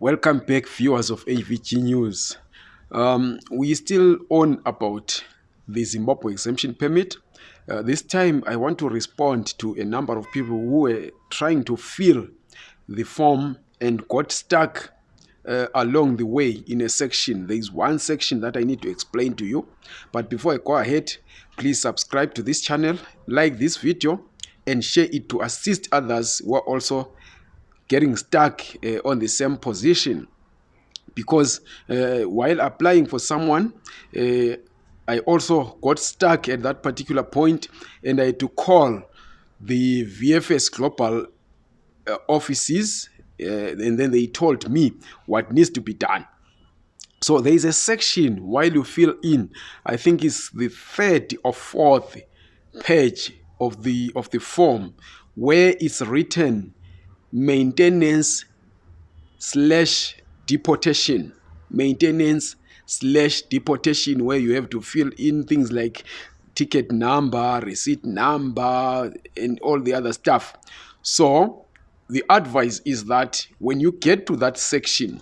Welcome back, viewers of AVG News. Um, we still on about the Zimbabwe exemption permit. Uh, this time, I want to respond to a number of people who were trying to fill the form and got stuck uh, along the way in a section. There is one section that I need to explain to you. But before I go ahead, please subscribe to this channel, like this video, and share it to assist others who are also getting stuck uh, on the same position. Because uh, while applying for someone uh, i also got stuck at that particular point and i had to call the vfs global uh, offices and then they told me what needs to be done. So there is a section while you fill in i think it's the third or fourth page of the of the form where it's written maintenance slash deportation. Maintenance slash deportation where you have to fill in things like ticket number receipt number and all the other stuff. So the advice is that when you get to that section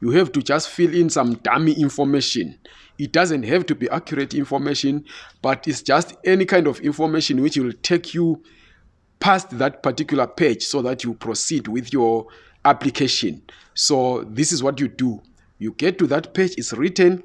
you have to just fill in some dummy information. It doesn't have to be accurate information but it's just any kind of information which will take you past that particular page so that you proceed with your application. So this is what you do. You get to that page, it's written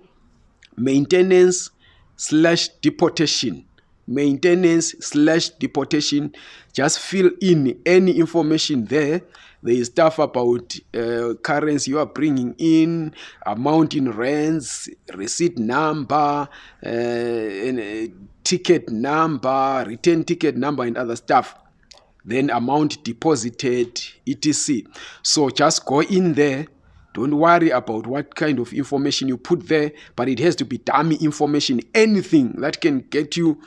maintenance slash deportation. Maintenance slash deportation. Just fill in any information there. There is stuff about uh, currency you are bringing in, amount in rands, receipt number, uh, and, uh, ticket number, return ticket number, and other stuff then amount deposited etc. So just go in there. Don't worry about what kind of information you put there but it has to be dummy information. Anything that can get you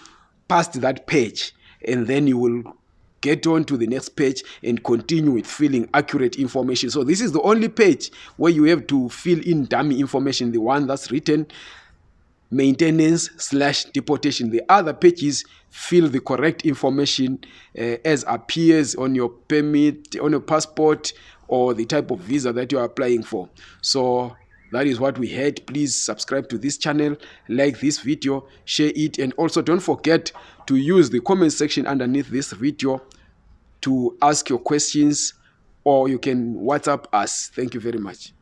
past that page and then you will get on to the next page and continue with filling accurate information. So this is the only page where you have to fill in dummy information the one that's written maintenance slash deportation. The other pages fill the correct information uh, as appears on your permit, on your passport, or the type of visa that you are applying for. So that is what we had. Please subscribe to this channel, like this video, share it, and also don't forget to use the comment section underneath this video to ask your questions or you can WhatsApp us. Thank you very much.